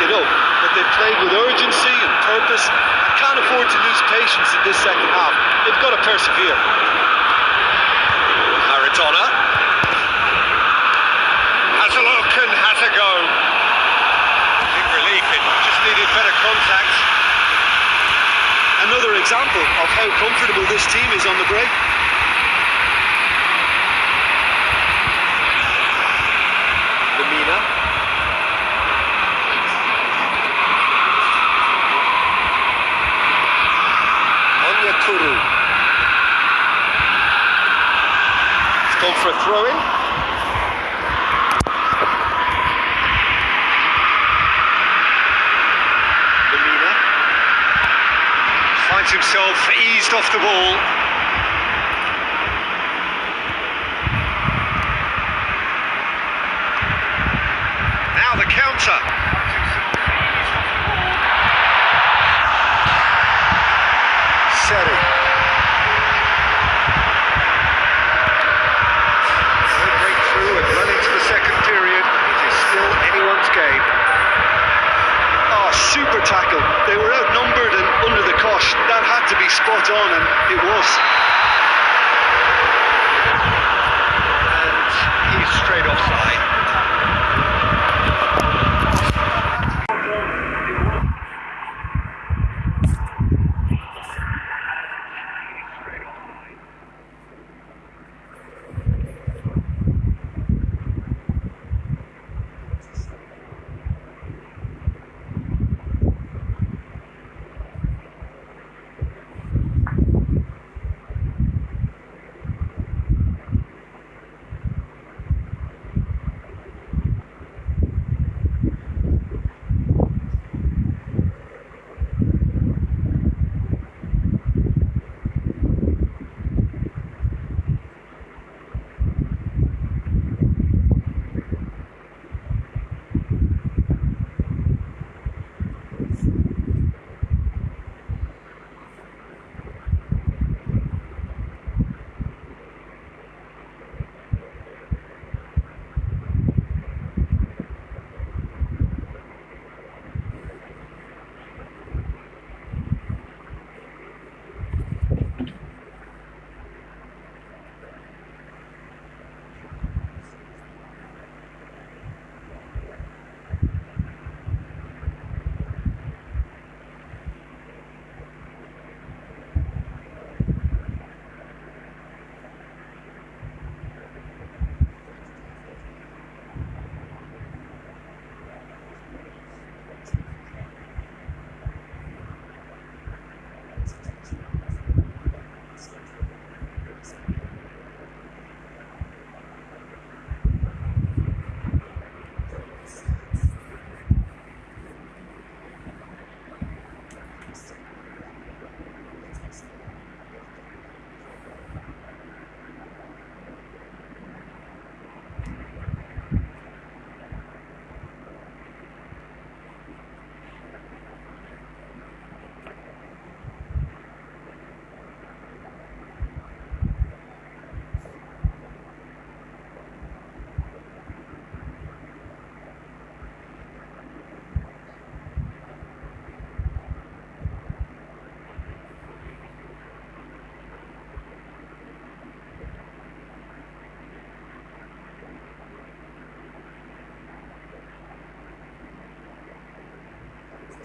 it up, but they've played with urgency and purpose and can't afford to lose patience in this second half. They've got to persevere. Maradona. Has a look and has a go. Big relief, it just needed better contact. Another example of how comfortable this team is on the break. Throw in. Finds himself eased off the ball.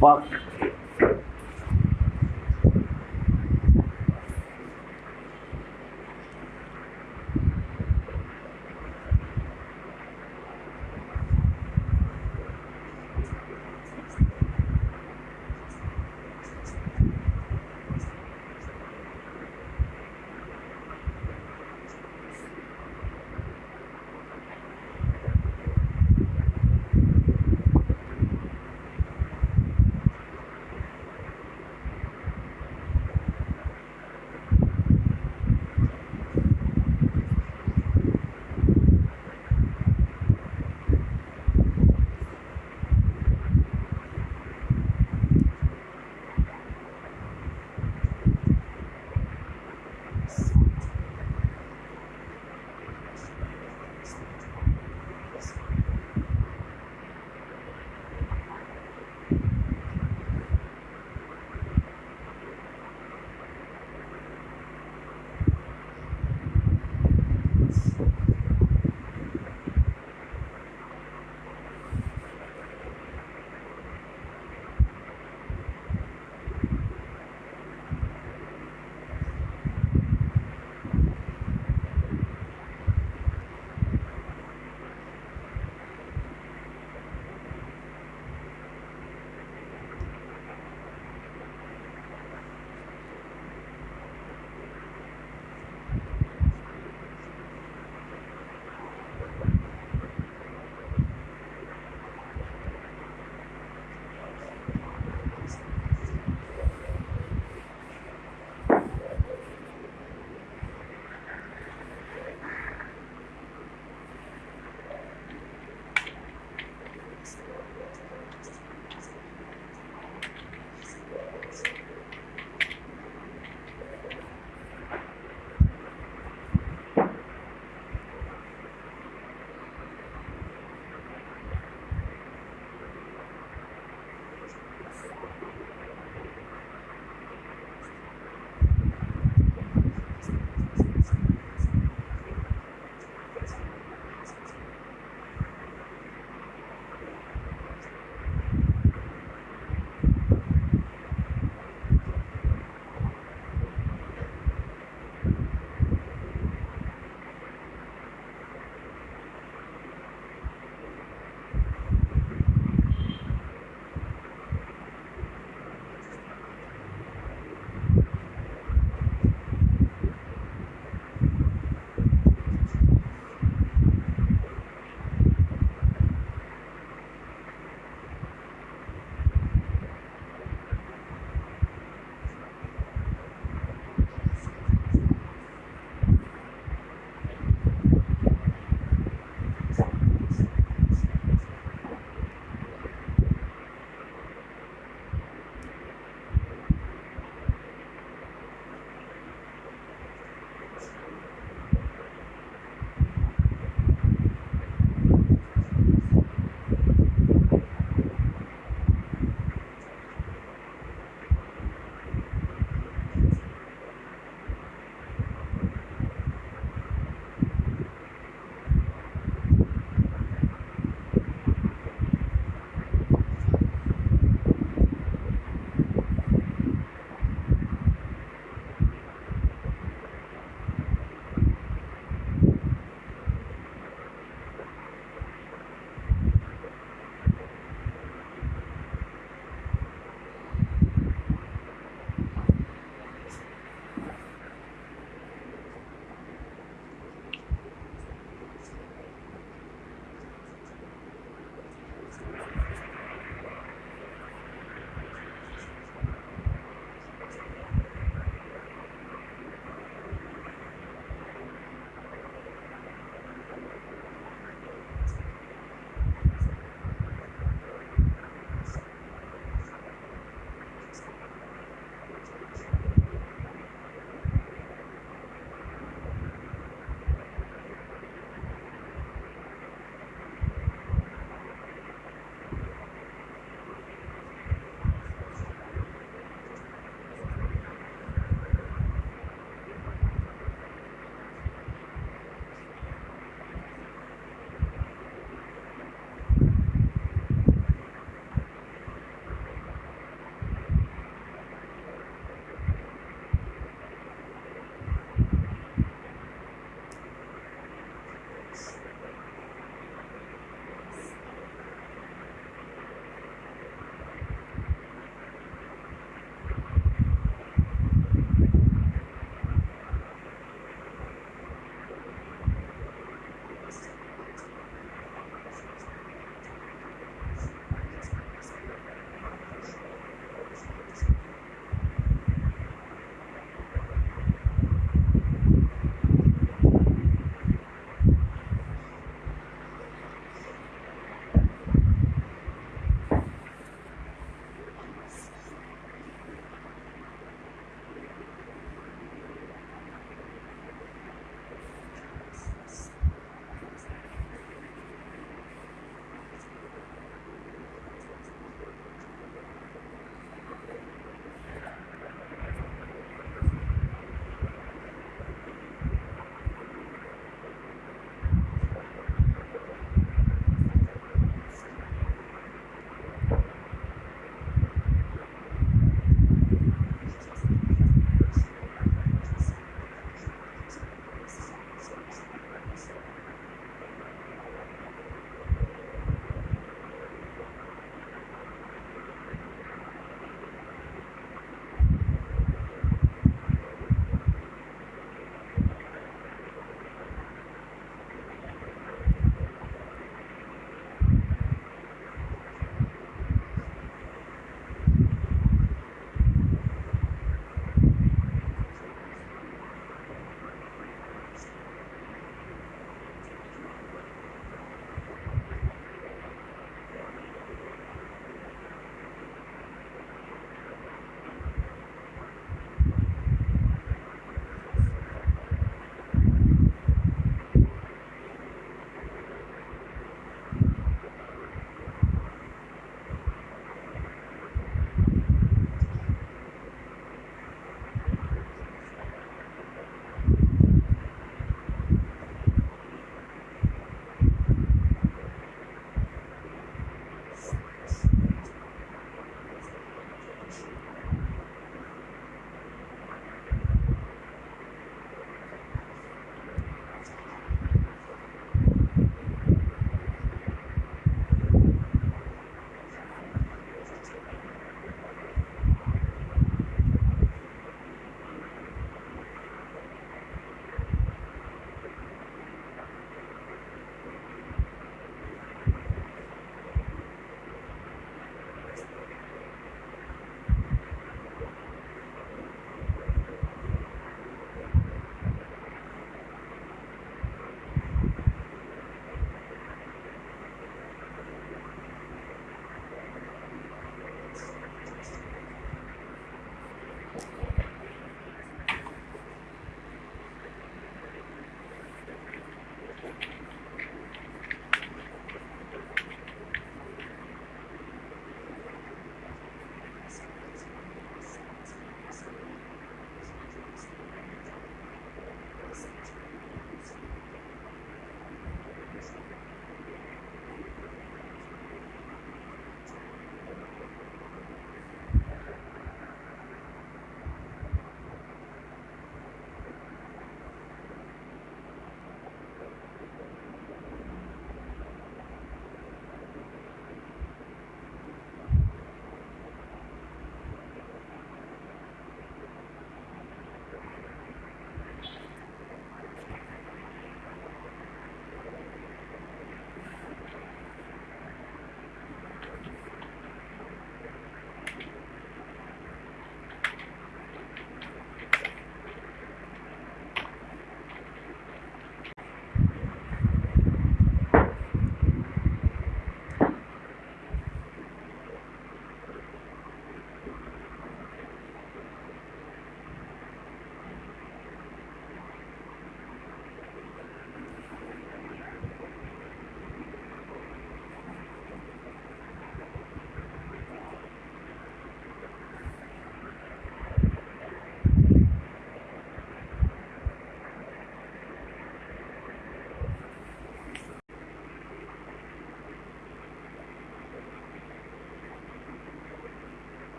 fuck.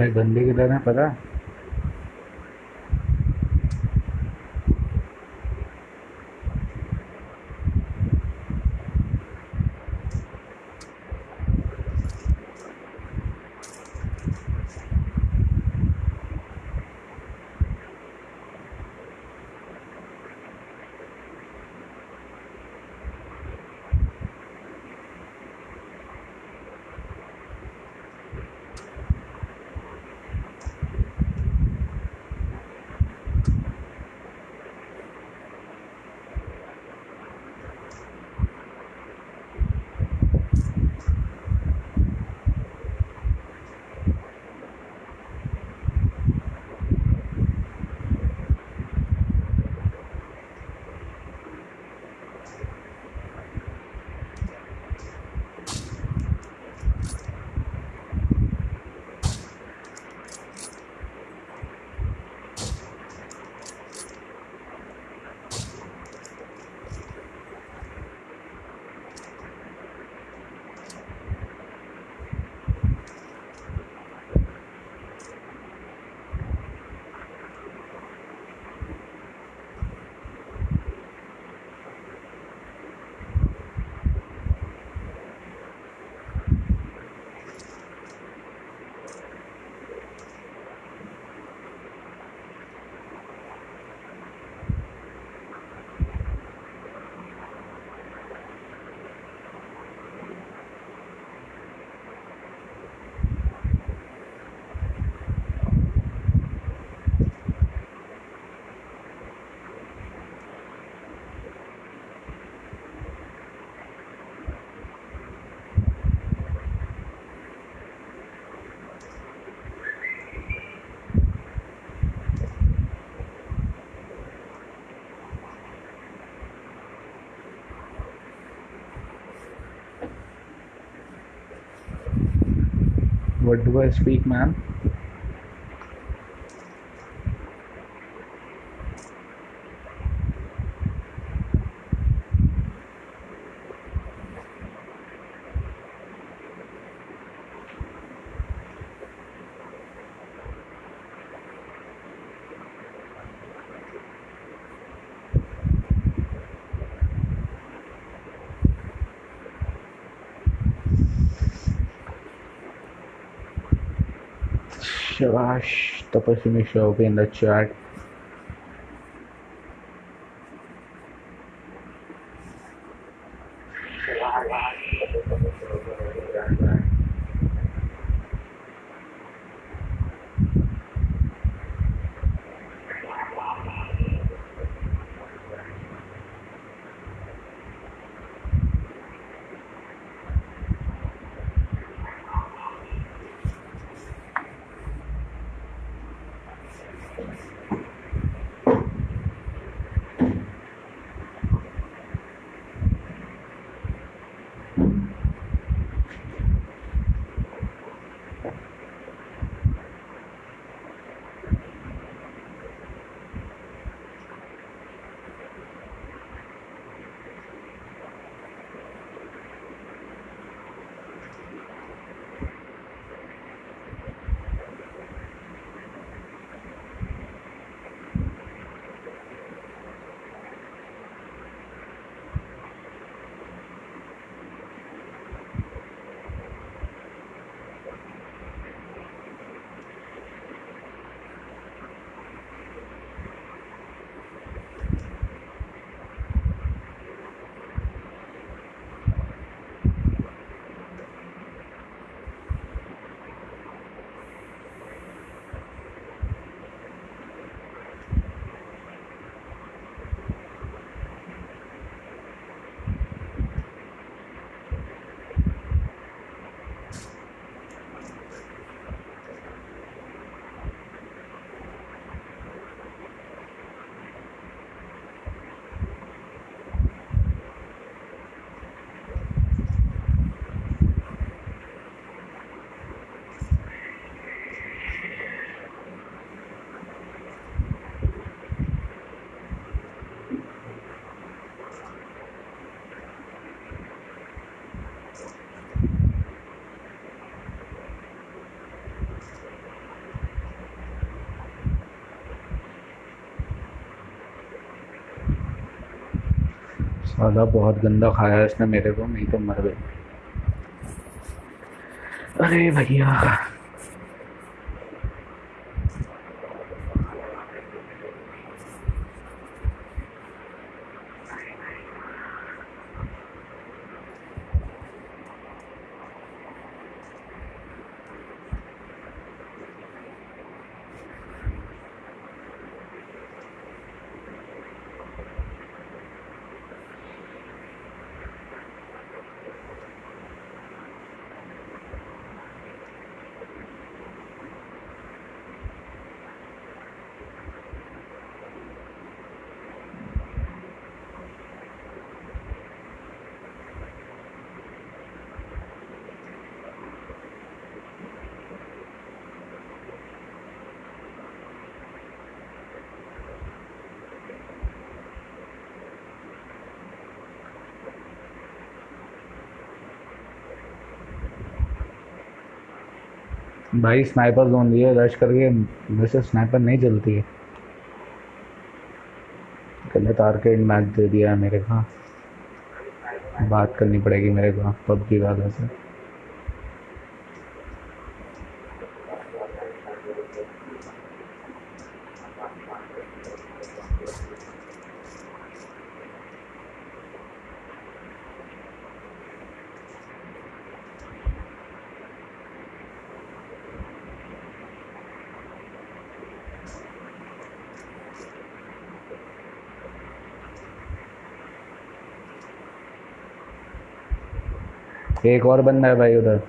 भाई बंदे किधर है पता? What do I speak, slash the person pessimism show in the chat साला बहुत गंदा खाया इसने मेरे को नहीं तो मर गए अरे भैया। भाई स्नाइपर जोन दिए रश करके वैसे स्नाइपर नहीं चलती है। गलत आर्केड मैच दे दिया है मेरे को। बात करनी पड़ेगी मेरे को, पबजी वालों से। एक और बंदा है भाई उधर।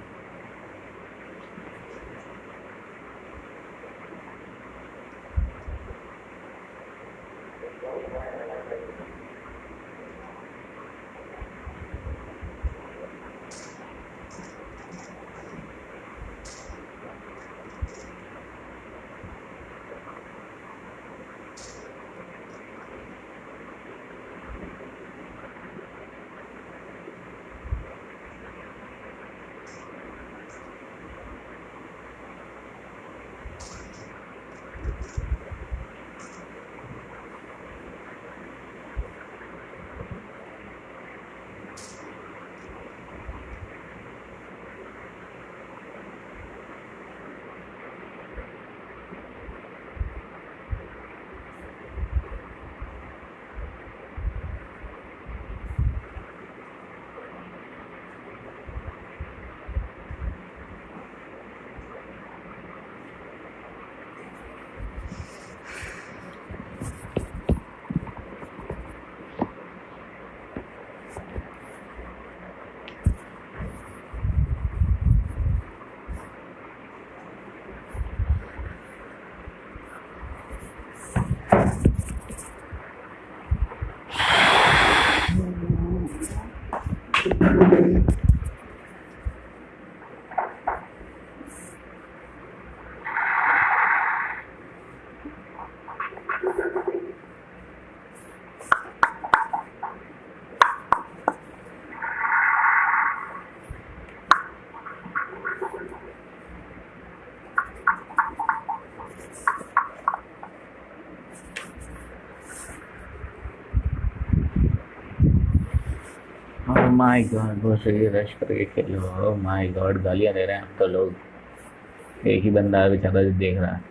माय गॉड बस ये रश करके खेलो। माय गॉड गालियाँ दे रहे हैं तो लोग। एक ही बंदा बेचारा देख रहा है।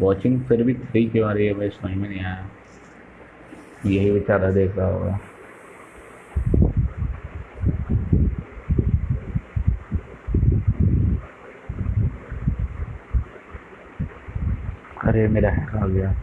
वॉचिंग फिर भी थ्री क्यों आ रही है भाई? समझ में नहीं आया। यही बेचारा देख रहा होगा। अरे मेरा हैक आ गया।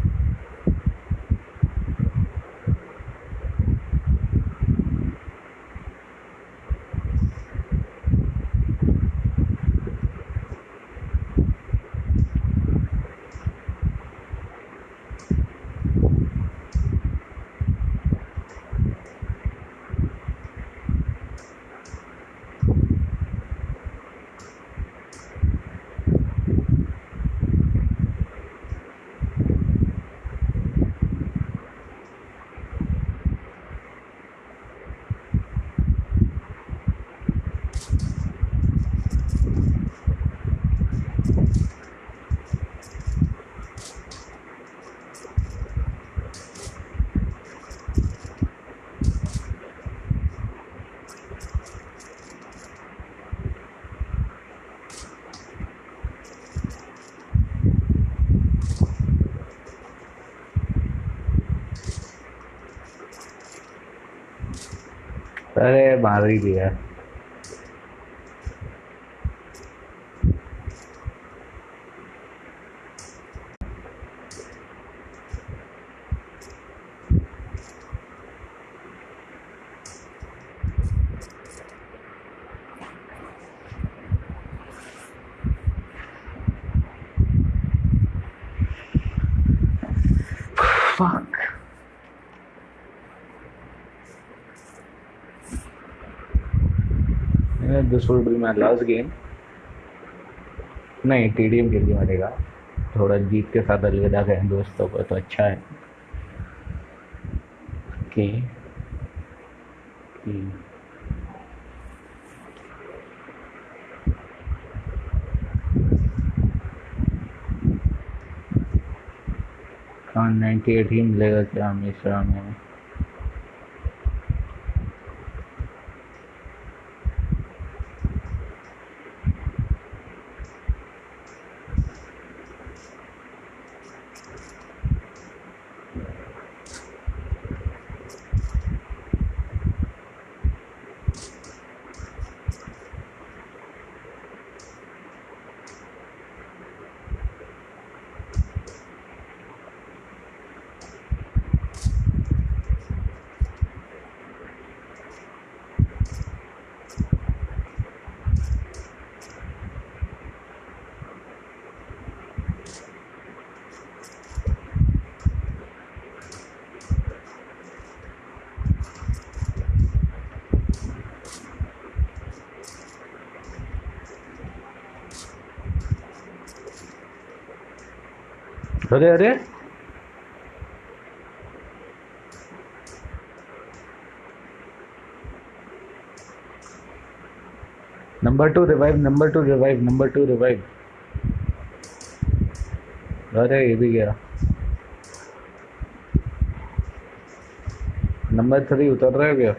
अरे मार ही दिया। Will be my last game. नहीं टी डी एम के लिए मरेगा थोड़ा जीत के साथ अलविदा करें दोस्तों को तो अच्छा है। कि कहाँ नाइन्टी एट ही मिलेगा क्या मिश्रा में अरे अरे। Number two revive number two revive number two revive अरे, ये भी गया। नंबर थ्री उतर रहा है क्या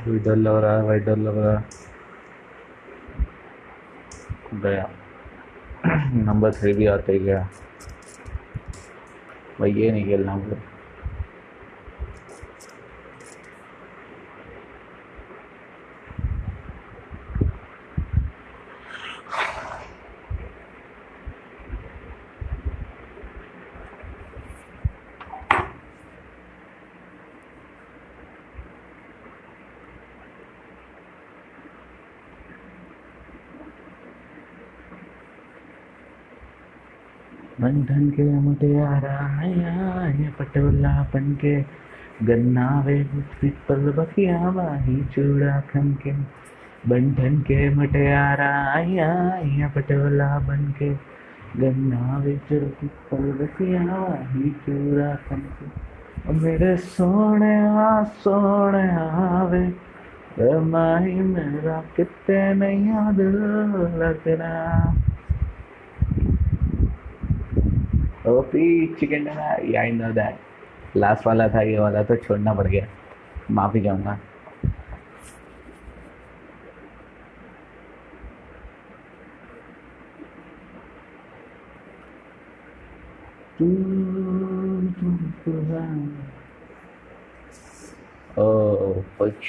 भाई डर लग रहा है, भाई डर लग रहा है। गया। नंबर थ्री भी आते ही गया। भाई ये नहीं खेलना मुझे। बंधन के मुटियारा आया पटोला बन के गन्ना वे पिपल बखिया बाही चूड़ा खन के बंधन के मुटियारा आया पटोला बन के गन्ना वे पिपल बखिया बाही चूड़ा खन के मेरे सोने आ, सोने आवे। माही मेरा कितने याद लगना OP chicken dinner I know that last वाला था ये वाला तो छोड़ना पड़ गया। माफ़ी चाहूँगा। Oh, push.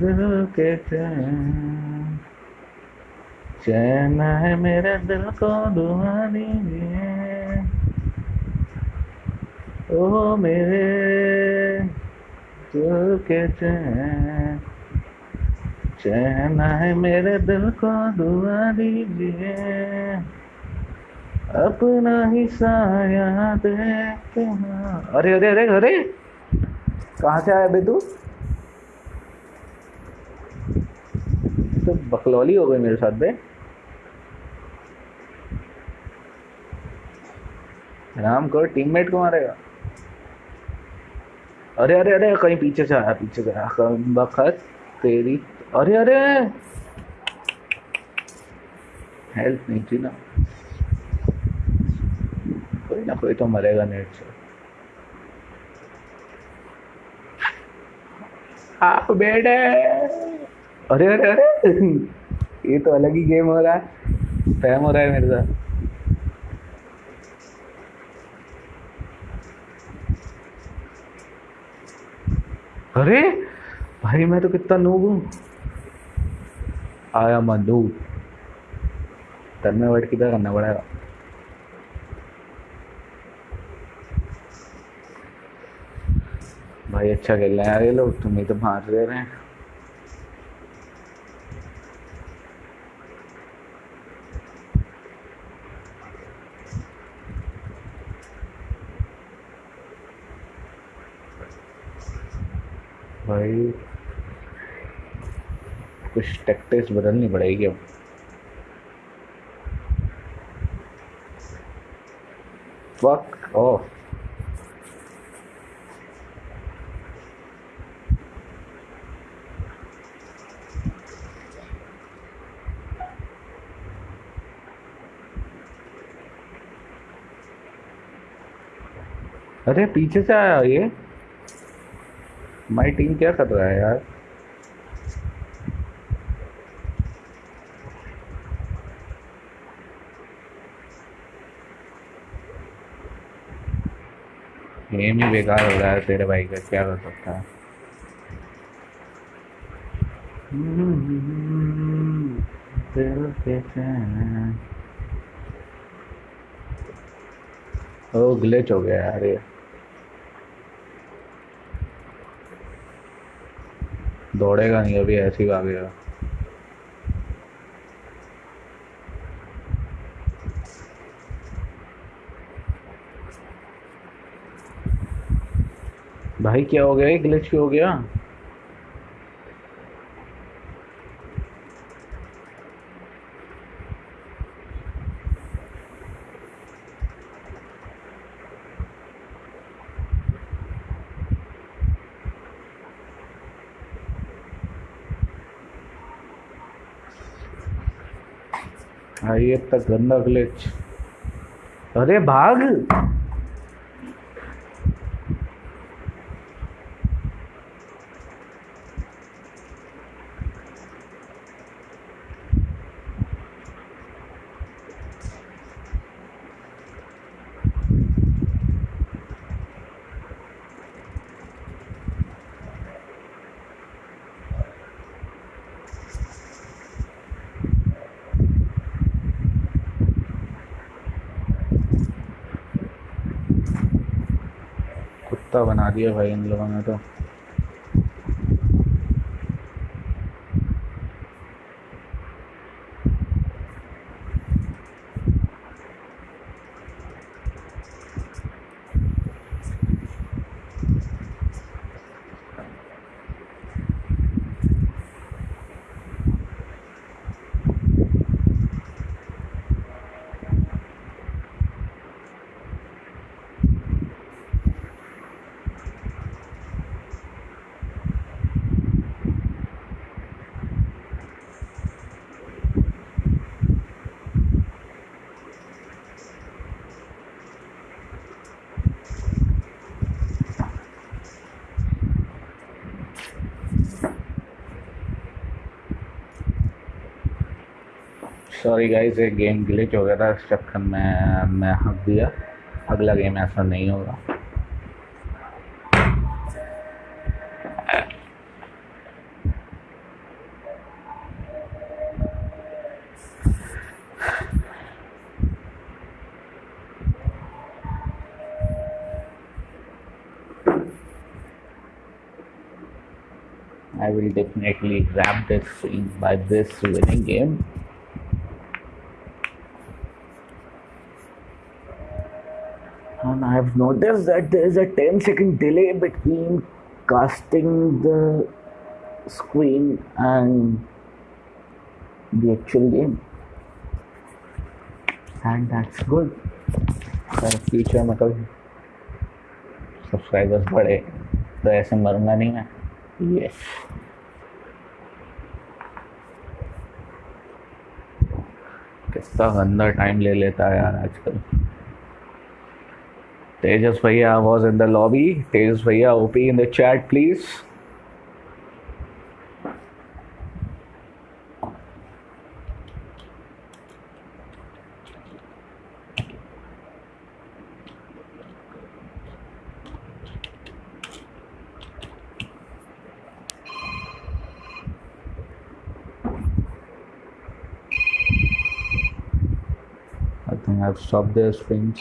दिल के चैन है मेरे दिल को दुआ दीजिए ओ मेरे दिल के चैन चैन है मेरे दिल को दुआ दीजिए अपना ही साया देखते हैं। अरे अरे अरे अरे! कहाँ से आया बे तू बकलौली हो गई मेरे साथ बे राम कर टीममेट को मारेगा? अरे अरे अरे, कहीं पीछे से आया, पीछे से आया। बखत तेरी अरे अरे! हेल्प नहीं थी ना। कोई ना, कोई तो मरेगा नेट से। आप बेटे अरे अरे अरे। ये तो अलग ही गेम हो रहा है। स्पैम हो रहा है मेरे साथ। अरे, भाई, मैं तो कितना नूब हूँ। आया मैं नूब तन में किधर करना पड़ेगा। भाई अच्छा खेल रहे हैं ये लोग। तुम्हें तो मार दे रहे हैं। भाई। कुछ टैक्टिक्स बदलनी पड़ेगी अब। फक ऑफ़ अरे पीछे से आया ये। माई टीम क्या कर रहा है यार? गेम ही बेकार हो रहा है तेरे भाई का क्या कर सकता है। ओ ग्लिच हो गया यार दौड़ेगा नहीं अभी ऐसे ही भागेगा भाई क्या हो गया? ग्लिच क्यों हो गया? भाई ये तक गंदा ग्लिच अरे भाग कुत्ता बना दिया भाई इन लोगों सॉरी गाइस एक गेम ग्लिच हो गया था इस चक्कर में मैं हक दिया अगला गेम ऐसा नहीं होगा I will definitely grab this by this winning game. And I've noticed that there is a 10 second delay between casting the screen and the actual game. And that's good. For future में कभी subscribers बढ़े तो ऐसे मरूँगा नहीं मैं yes कितना गंदा time ले लेता है यार आजकल Tejas Bhaiya was in the lobby. Tejas Bhaiya, OP in the chat, please. I think I've stopped the swings.